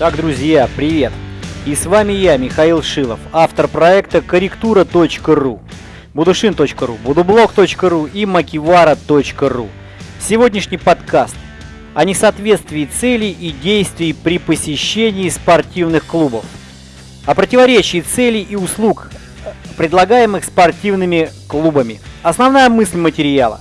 Так, друзья, привет! И с вами я, Михаил Шилов, автор проекта корректура.ру, будушин.ру, будублог.ру и макивара.ру. Сегодняшний подкаст о несоответствии целей и действий при посещении спортивных клубов, о противоречии целей и услуг, предлагаемых спортивными клубами. Основная мысль материала.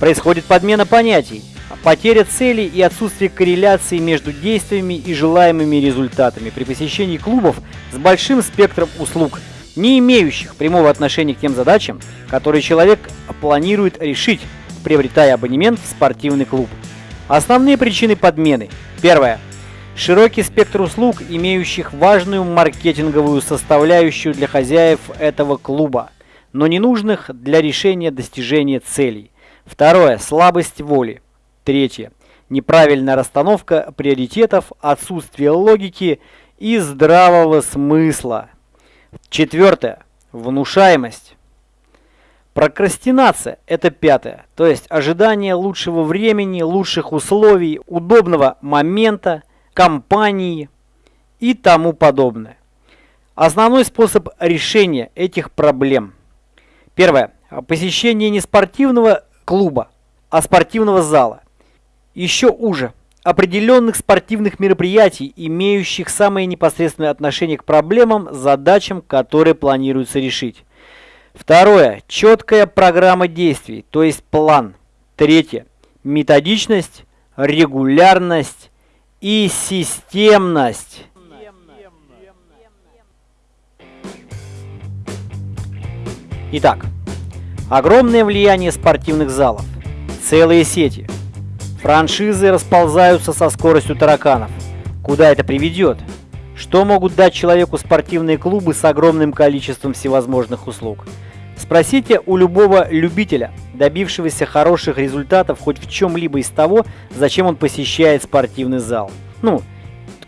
Происходит подмена понятий – Потеря цели и отсутствие корреляции между действиями и желаемыми результатами при посещении клубов с большим спектром услуг, не имеющих прямого отношения к тем задачам, которые человек планирует решить, приобретая абонемент в спортивный клуб. Основные причины подмены. Первое. Широкий спектр услуг, имеющих важную маркетинговую составляющую для хозяев этого клуба, но не нужных для решения достижения целей. Второе. Слабость воли. Третье. Неправильная расстановка приоритетов, отсутствие логики и здравого смысла. Четвертое. Внушаемость. Прокрастинация – это пятое, то есть ожидание лучшего времени, лучших условий, удобного момента, компании и тому подобное. Основной способ решения этих проблем. Первое. Посещение не спортивного клуба, а спортивного зала. Еще уже определенных спортивных мероприятий, имеющих самое непосредственное отношение к проблемам, задачам, которые планируется решить. Второе. Четкая программа действий, то есть план. Третье. Методичность, регулярность и системность. Итак, огромное влияние спортивных залов, целые сети – Франшизы расползаются со скоростью тараканов. Куда это приведет? Что могут дать человеку спортивные клубы с огромным количеством всевозможных услуг? Спросите у любого любителя, добившегося хороших результатов хоть в чем-либо из того, зачем он посещает спортивный зал. Ну,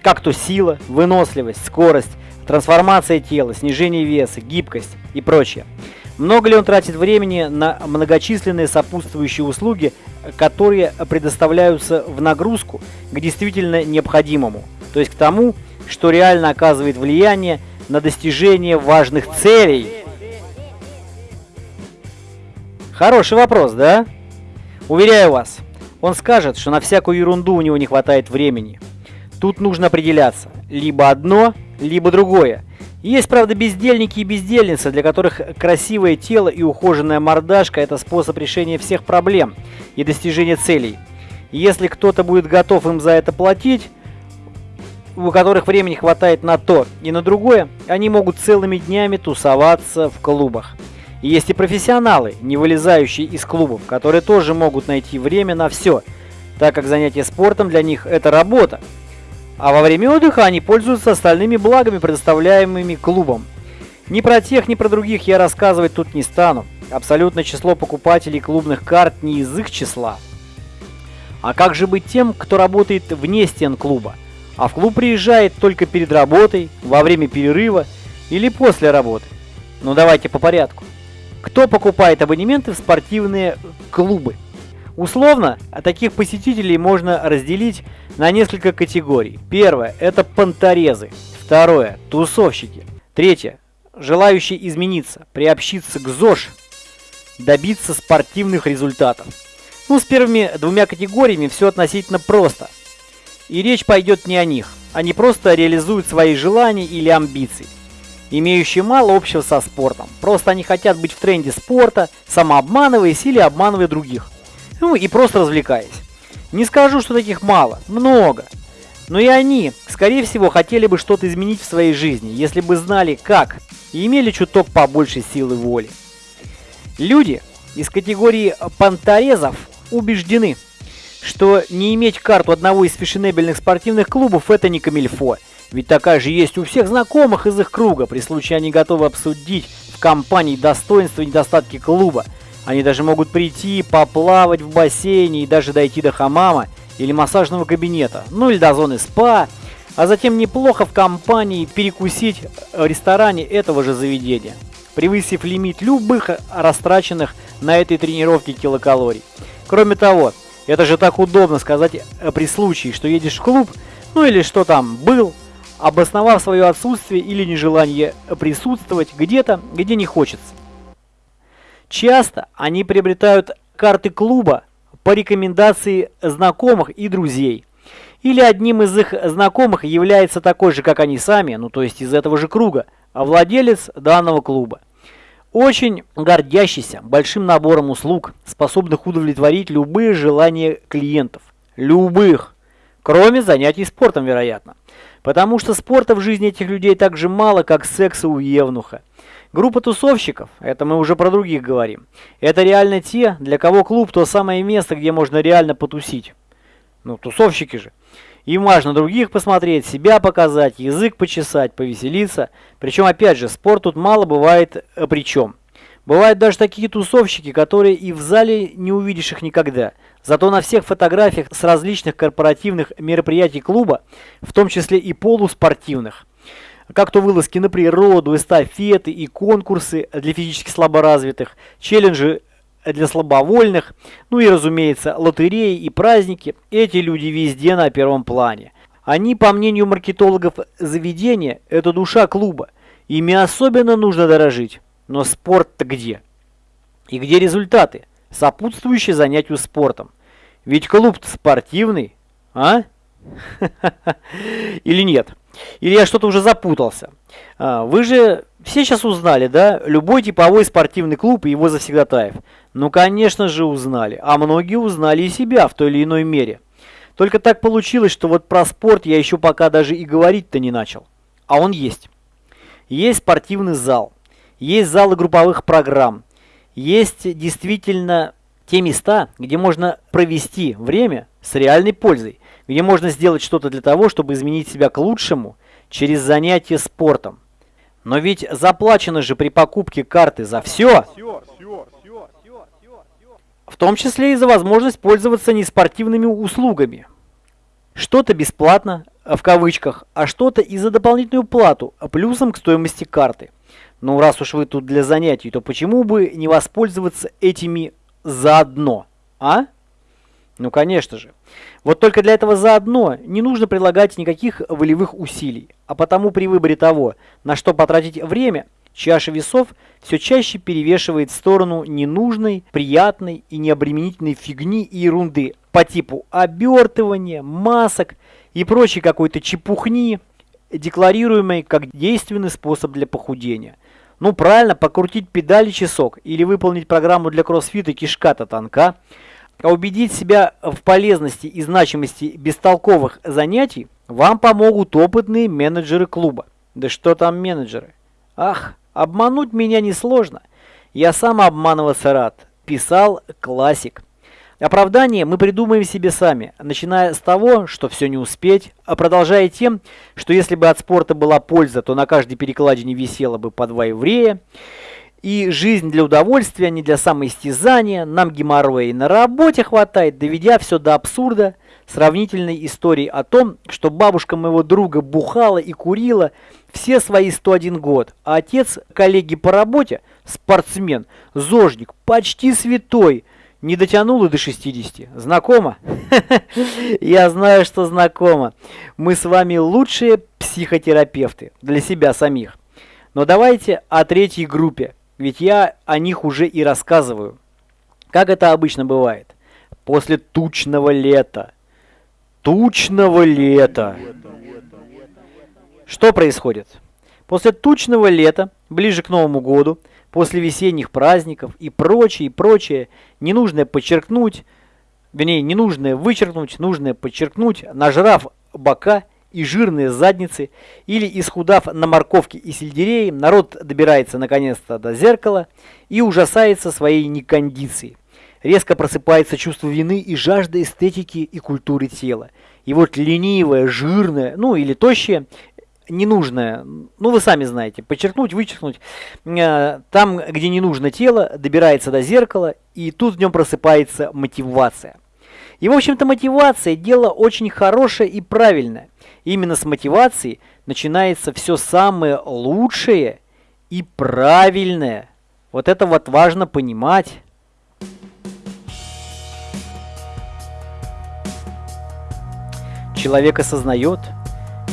как то сила, выносливость, скорость, трансформация тела, снижение веса, гибкость и прочее. Много ли он тратит времени на многочисленные сопутствующие услуги, которые предоставляются в нагрузку к действительно необходимому, то есть к тому, что реально оказывает влияние на достижение важных целей? Хороший вопрос, да? Уверяю вас, он скажет, что на всякую ерунду у него не хватает времени. Тут нужно определяться, либо одно, либо другое. Есть, правда, бездельники и бездельницы, для которых красивое тело и ухоженная мордашка – это способ решения всех проблем и достижения целей. Если кто-то будет готов им за это платить, у которых времени хватает на то и на другое, они могут целыми днями тусоваться в клубах. И есть и профессионалы, не вылезающие из клубов, которые тоже могут найти время на все, так как занятие спортом для них – это работа, а во время отдыха они пользуются остальными благами, предоставляемыми клубом. Ни про тех, ни про других я рассказывать тут не стану. Абсолютное число покупателей клубных карт не из их числа. А как же быть тем, кто работает вне стен клуба, а в клуб приезжает только перед работой, во время перерыва или после работы? Ну давайте по порядку. Кто покупает абонементы в спортивные клубы? Условно, таких посетителей можно разделить на несколько категорий. Первое – это понторезы. Второе – тусовщики. Третье – желающие измениться, приобщиться к ЗОЖ, добиться спортивных результатов. Ну, с первыми двумя категориями все относительно просто. И речь пойдет не о них. Они просто реализуют свои желания или амбиции, имеющие мало общего со спортом. Просто они хотят быть в тренде спорта, самообманываясь или обманывая других. Ну и просто развлекаясь. Не скажу, что таких мало, много. Но и они, скорее всего, хотели бы что-то изменить в своей жизни, если бы знали как, и имели чуток побольше силы воли. Люди из категории понторезов убеждены, что не иметь карту одного из фешенебельных спортивных клубов – это не камильфо. Ведь такая же есть у всех знакомых из их круга. При случае они готовы обсудить в компании достоинства и недостатки клуба – они даже могут прийти, поплавать в бассейне и даже дойти до хамама или массажного кабинета, ну или до зоны спа, а затем неплохо в компании перекусить в ресторане этого же заведения, превысив лимит любых растраченных на этой тренировке килокалорий. Кроме того, это же так удобно сказать при случае, что едешь в клуб, ну или что там, был, обосновав свое отсутствие или нежелание присутствовать где-то, где не хочется. Часто они приобретают карты клуба по рекомендации знакомых и друзей. Или одним из их знакомых является такой же, как они сами, ну то есть из этого же круга, владелец данного клуба. Очень гордящийся большим набором услуг, способных удовлетворить любые желания клиентов. Любых. Кроме занятий спортом, вероятно. Потому что спорта в жизни этих людей так же мало, как секса у Евнуха. Группа тусовщиков, это мы уже про других говорим, это реально те, для кого клуб то самое место, где можно реально потусить. Ну, тусовщики же. Им важно других посмотреть, себя показать, язык почесать, повеселиться. Причем, опять же, спорт тут мало бывает э, причем. Бывают даже такие тусовщики, которые и в зале не увидишь их никогда. Зато на всех фотографиях с различных корпоративных мероприятий клуба, в том числе и полуспортивных, как то вылазки на природу, эстафеты и конкурсы для физически слаборазвитых, челленджи для слабовольных, ну и, разумеется, лотереи и праздники, эти люди везде на первом плане. Они, по мнению маркетологов заведения, это душа клуба. Ими особенно нужно дорожить. Но спорт-то где? И где результаты, сопутствующие занятию спортом? Ведь клуб спортивный, а? Или нет? Или я что-то уже запутался? А, вы же все сейчас узнали, да? Любой типовой спортивный клуб и его завсегдатаев. Ну, конечно же, узнали. А многие узнали и себя в той или иной мере. Только так получилось, что вот про спорт я еще пока даже и говорить-то не начал. А он есть. Есть спортивный зал. Есть залы групповых программ. Есть действительно те места, где можно провести время с реальной пользой. Где можно сделать что-то для того, чтобы изменить себя к лучшему через занятие спортом. Но ведь заплачено же при покупке карты за все. В том числе и за возможность пользоваться неспортивными услугами. Что-то бесплатно, в кавычках, а что-то и за дополнительную плату, плюсом к стоимости карты. Ну, раз уж вы тут для занятий, то почему бы не воспользоваться этими заодно, а? Ну, конечно же. Вот только для этого заодно не нужно прилагать никаких волевых усилий, а потому при выборе того, на что потратить время, чаша весов все чаще перевешивает в сторону ненужной, приятной и необременительной фигни и ерунды по типу обертывания, масок и прочей какой-то чепухни, декларируемой как действенный способ для похудения. Ну правильно, покрутить педали часок или выполнить программу для кроссфита кишка-то тонка – а убедить себя в полезности и значимости бестолковых занятий вам помогут опытные менеджеры клуба. Да что там менеджеры? Ах, обмануть меня несложно. Я сам обманываться рад. Писал классик. Оправдание мы придумаем себе сами, начиная с того, что все не успеть, а продолжая тем, что если бы от спорта была польза, то на каждой перекладине висело бы по два еврея. И жизнь для удовольствия, не для самоистязания, нам геморроя и на работе хватает, доведя все до абсурда сравнительной истории о том, что бабушка моего друга бухала и курила все свои 101 год, а отец коллеги по работе, спортсмен, зожник, почти святой, не дотянул и до 60. Знакомо? Я знаю, что знакомо. Мы с вами лучшие психотерапевты для себя самих. Но давайте о третьей группе, ведь я о них уже и рассказываю. Как это обычно бывает? После тучного лета. Тучного лета. Что происходит? После тучного лета, ближе к Новому году, после весенних праздников и прочее, и прочее, ненужное подчеркнуть, вернее, ненужное вычеркнуть, нужное подчеркнуть, нажрав бока – и жирные задницы, или исхудав на морковке и сельдерее, народ добирается наконец-то до зеркала и ужасается своей некондиции. Резко просыпается чувство вины и жажда эстетики и культуры тела. И вот ленивое, жирное, ну или тощее, ненужное, ну вы сами знаете, подчеркнуть, вычеркнуть, э, там, где не нужно тело, добирается до зеркала, и тут в нем просыпается мотивация. И, в общем-то, мотивация – дело очень хорошее и правильное. Именно с мотивацией начинается все самое лучшее и правильное. Вот это вот важно понимать. человек осознает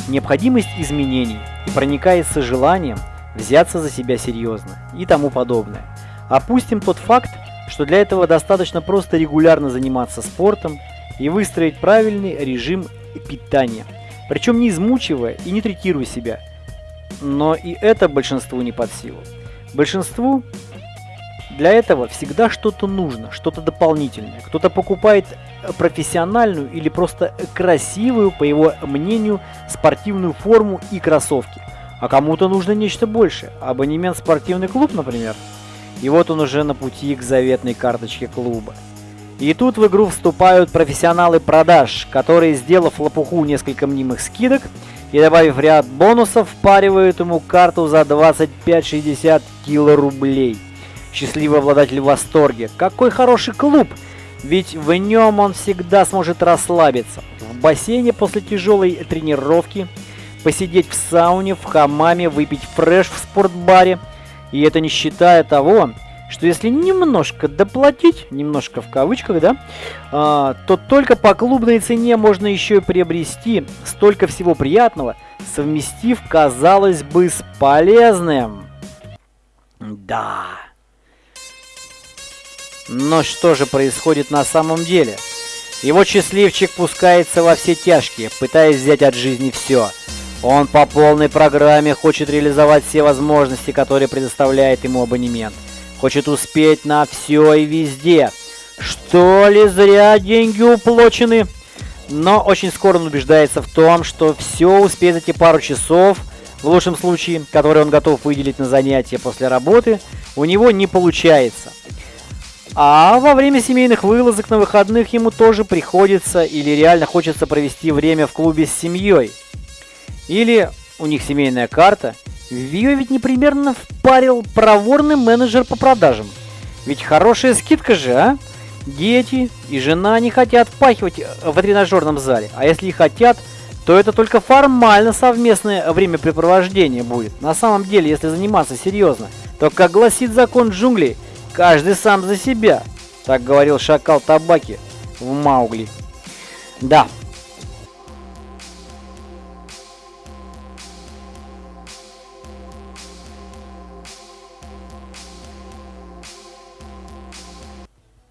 необходимость изменений и проникается желанием взяться за себя серьезно и тому подобное. Опустим тот факт, что для этого достаточно просто регулярно заниматься спортом и выстроить правильный режим питания, причем не измучивая и не третируя себя. Но и это большинству не под силу. Большинству для этого всегда что-то нужно, что-то дополнительное. Кто-то покупает профессиональную или просто красивую, по его мнению, спортивную форму и кроссовки. А кому-то нужно нечто большее. Абонемент в спортивный клуб, например. И вот он уже на пути к заветной карточке клуба. И тут в игру вступают профессионалы продаж, которые, сделав лопуху несколько мнимых скидок и добавив ряд бонусов, впаривают ему карту за 25-60 кило рублей. Счастливый обладатель в восторге. Какой хороший клуб! Ведь в нем он всегда сможет расслабиться. В бассейне после тяжелой тренировки, посидеть в сауне, в хамаме, выпить фреш в спортбаре. И это не считая того, что если немножко доплатить, немножко в кавычках, да, а, то только по клубной цене можно еще и приобрести столько всего приятного, совместив, казалось бы, с полезным. Да. Но что же происходит на самом деле? Его счастливчик пускается во все тяжкие, пытаясь взять от жизни все. Он по полной программе хочет реализовать все возможности, которые предоставляет ему абонемент. Хочет успеть на все и везде. Что ли зря деньги уплочены? Но очень скоро он убеждается в том, что все успеть за те пару часов, в лучшем случае, которые он готов выделить на занятия после работы, у него не получается. А во время семейных вылазок на выходных ему тоже приходится или реально хочется провести время в клубе с семьей. Или у них семейная карта. Ее ведь непримерно впарил проворный менеджер по продажам. Ведь хорошая скидка же, а? Дети и жена не хотят впахивать в тренажерном зале. А если и хотят, то это только формально совместное времяпрепровождение будет. На самом деле, если заниматься серьезно, то, как гласит закон джунглей, Каждый сам за себя, так говорил шакал табаки в Маугли. Да.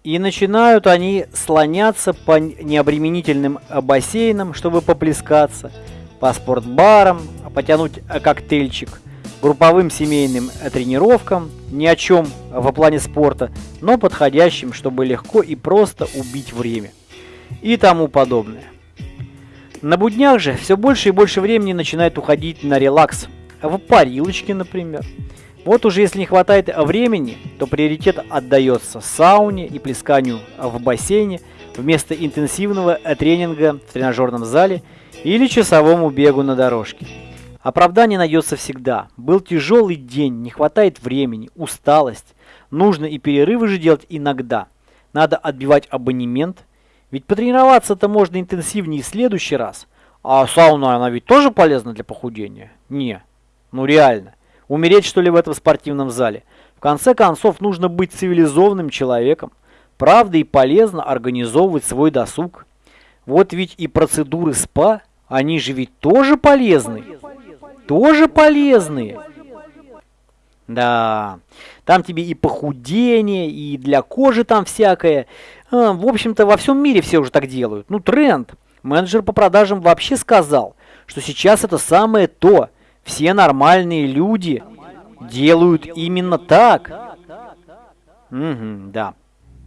И начинают они слоняться по необременительным бассейнам, чтобы поплескаться, по спортбарам, потянуть коктейльчик – групповым семейным тренировкам, ни о чем во плане спорта, но подходящим, чтобы легко и просто убить время. И тому подобное. На буднях же все больше и больше времени начинает уходить на релакс, в парилочке, например. Вот уже если не хватает времени, то приоритет отдается сауне и плесканию в бассейне вместо интенсивного тренинга в тренажерном зале или часовому бегу на дорожке. Оправдание найдется всегда. Был тяжелый день, не хватает времени, усталость. Нужно и перерывы же делать иногда. Надо отбивать абонемент. Ведь потренироваться-то можно интенсивнее в следующий раз. А сауна, она ведь тоже полезна для похудения? Не. Ну реально. Умереть что ли в этом спортивном зале? В конце концов, нужно быть цивилизованным человеком. Правда и полезно организовывать свой досуг. Вот ведь и процедуры СПА, они же ведь тоже полезны тоже полезные. Да, там тебе и похудение, и для кожи там всякое. А, в общем-то, во всем мире все уже так делают. Ну, тренд. Менеджер по продажам вообще сказал, что сейчас это самое то. Все нормальные люди делают именно так. Угу, да.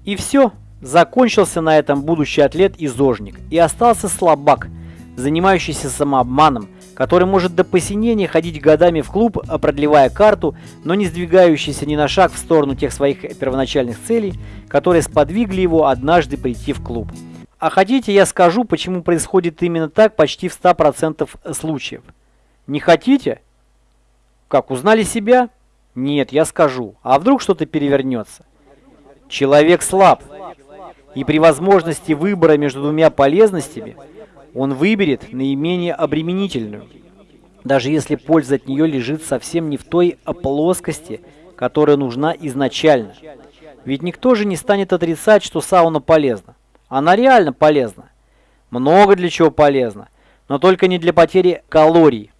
И все. Закончился на этом будущий атлет-изожник. И остался слабак, занимающийся самообманом, который может до посинения ходить годами в клуб, а продлевая карту, но не сдвигающийся ни на шаг в сторону тех своих первоначальных целей, которые сподвигли его однажды прийти в клуб. А хотите, я скажу, почему происходит именно так почти в 100% случаев? Не хотите? Как, узнали себя? Нет, я скажу. А вдруг что-то перевернется? Человек слаб. И при возможности выбора между двумя полезностями – он выберет наименее обременительную, даже если польза от нее лежит совсем не в той плоскости, которая нужна изначально. Ведь никто же не станет отрицать, что сауна полезна. Она реально полезна. Много для чего полезна. но только не для потери калорий,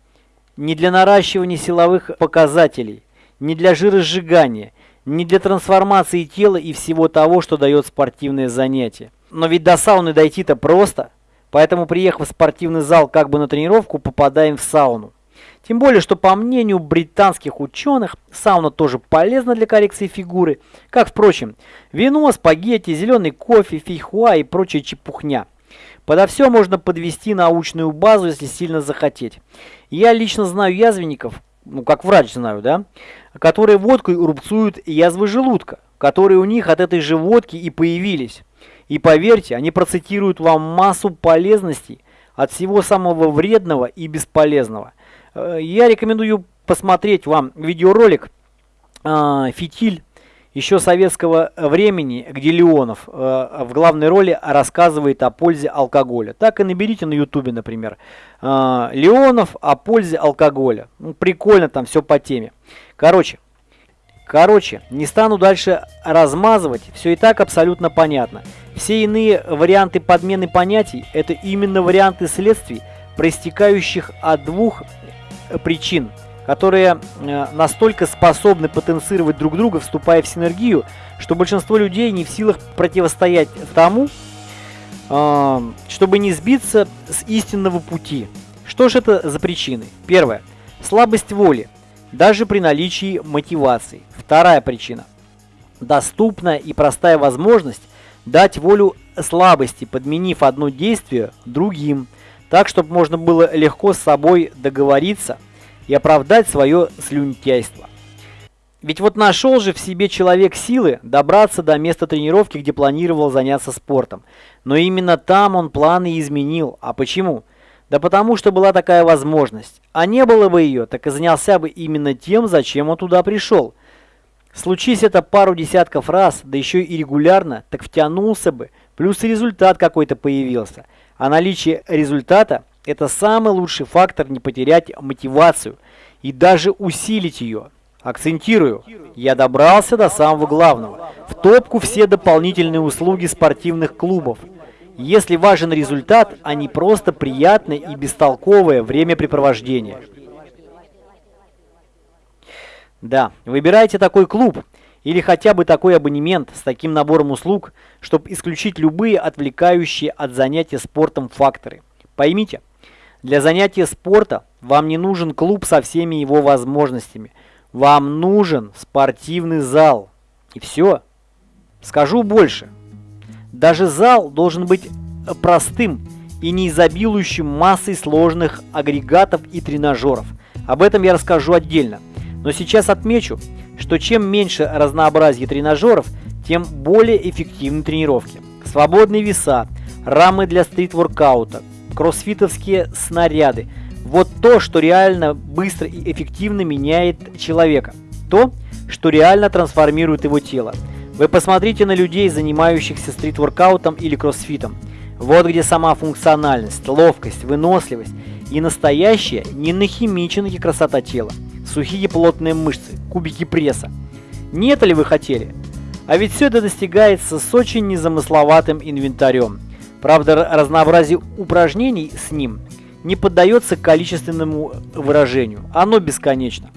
не для наращивания силовых показателей, не для жиросжигания, не для трансформации тела и всего того, что дает спортивное занятие. Но ведь до сауны дойти-то просто, поэтому приехав в спортивный зал как бы на тренировку, попадаем в сауну. Тем более, что по мнению британских ученых, сауна тоже полезна для коррекции фигуры, как, впрочем, вино, спагетти, зеленый кофе, фейхуа и прочая чепухня. Подо все можно подвести научную базу, если сильно захотеть. Я лично знаю язвенников, ну как врач знаю, да, которые водкой рубцуют язвы желудка, которые у них от этой же водки и появились. И поверьте, они процитируют вам массу полезностей от всего самого вредного и бесполезного. Э, я рекомендую посмотреть вам видеоролик э, «Фитиль» еще советского времени, где Леонов э, в главной роли рассказывает о пользе алкоголя. Так и наберите на ютубе, например. Э, Леонов о пользе алкоголя. Ну, прикольно там все по теме. Короче, короче, не стану дальше размазывать, все и так абсолютно понятно. Все иные варианты подмены понятий – это именно варианты следствий, проистекающих от двух причин – которые э, настолько способны потенцировать друг друга, вступая в синергию, что большинство людей не в силах противостоять тому, э, чтобы не сбиться с истинного пути. Что же это за причины? Первое. Слабость воли, даже при наличии мотивации. Вторая причина. Доступная и простая возможность дать волю слабости, подменив одно действие другим, так, чтобы можно было легко с собой договориться – и оправдать свое слюнтяйство. Ведь вот нашел же в себе человек силы добраться до места тренировки, где планировал заняться спортом. Но именно там он планы изменил. А почему? Да потому что была такая возможность. А не было бы ее, так и занялся бы именно тем, зачем он туда пришел. Случись это пару десятков раз, да еще и регулярно, так втянулся бы, плюс и результат какой-то появился. А наличие результата это самый лучший фактор не потерять мотивацию и даже усилить ее. Акцентирую, я добрался до самого главного. В топку все дополнительные услуги спортивных клубов. Если важен результат, а не просто приятное и бестолковое времяпрепровождение. Да, выбирайте такой клуб или хотя бы такой абонемент с таким набором услуг, чтобы исключить любые отвлекающие от занятия спортом факторы. Поймите, для занятия спорта вам не нужен клуб со всеми его возможностями. Вам нужен спортивный зал. И все. Скажу больше. Даже зал должен быть простым и не изобилующим массой сложных агрегатов и тренажеров. Об этом я расскажу отдельно. Но сейчас отмечу, что чем меньше разнообразие тренажеров, тем более эффективны тренировки. Свободные веса, рамы для стрит-воркаута, кроссфитовские снаряды. Вот то, что реально быстро и эффективно меняет человека. То, что реально трансформирует его тело. Вы посмотрите на людей, занимающихся стрит-воркаутом или кроссфитом. Вот где сама функциональность, ловкость, выносливость и настоящая, не нахимиченная красота тела. Сухие плотные мышцы, кубики пресса. Не это ли вы хотели? А ведь все это достигается с очень незамысловатым инвентарем – Правда, разнообразие упражнений с ним не поддается количественному выражению. Оно бесконечно.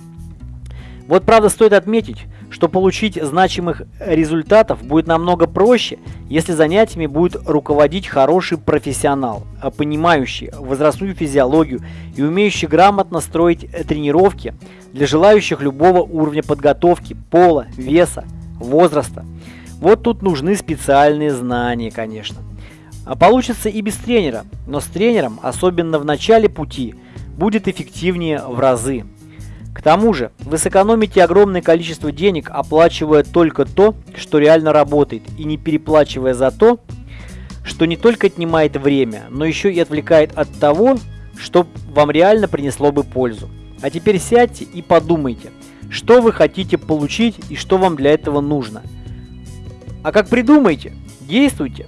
Вот правда стоит отметить, что получить значимых результатов будет намного проще, если занятиями будет руководить хороший профессионал, понимающий возрастную физиологию и умеющий грамотно строить тренировки для желающих любого уровня подготовки, пола, веса, возраста. Вот тут нужны специальные знания, конечно. А получится и без тренера, но с тренером, особенно в начале пути, будет эффективнее в разы. К тому же, вы сэкономите огромное количество денег, оплачивая только то, что реально работает, и не переплачивая за то, что не только отнимает время, но еще и отвлекает от того, что вам реально принесло бы пользу. А теперь сядьте и подумайте, что вы хотите получить и что вам для этого нужно. А как придумаете, действуйте.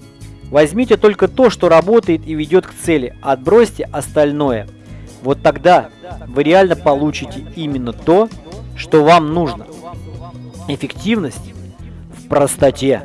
Возьмите только то, что работает и ведет к цели, отбросьте остальное. Вот тогда вы реально получите именно то, что вам нужно. Эффективность в простоте.